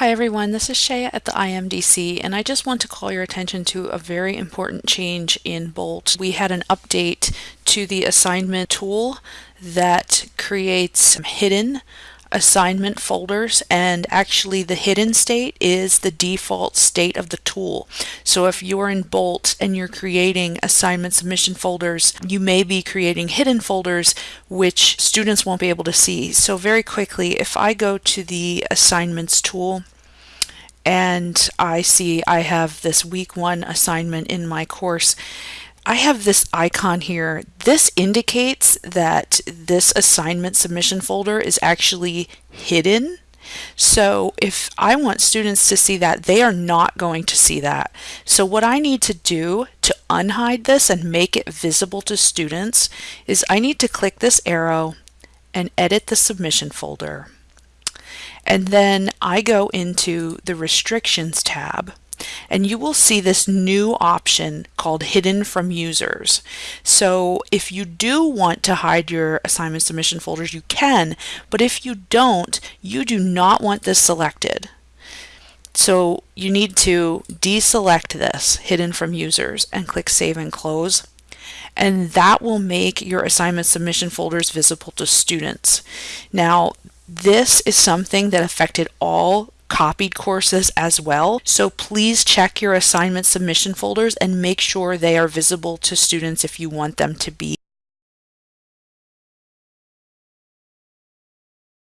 Hi everyone, this is Shaya at the IMDC and I just want to call your attention to a very important change in Bolt. We had an update to the assignment tool that creates hidden assignment folders and actually the hidden state is the default state of the tool. So if you're in Bolt and you're creating assignment submission folders, you may be creating hidden folders which students won't be able to see. So very quickly, if I go to the assignments tool and I see I have this week one assignment in my course, I have this icon here. This indicates that this assignment submission folder is actually hidden. So if I want students to see that, they are not going to see that. So what I need to do to unhide this and make it visible to students is I need to click this arrow and edit the submission folder. And then I go into the restrictions tab and you will see this new option called hidden from users. So if you do want to hide your assignment submission folders, you can, but if you don't, you do not want this selected. So you need to deselect this hidden from users and click save and close and that will make your assignment submission folders visible to students. Now this is something that affected all copied courses as well. So please check your assignment submission folders and make sure they are visible to students if you want them to be.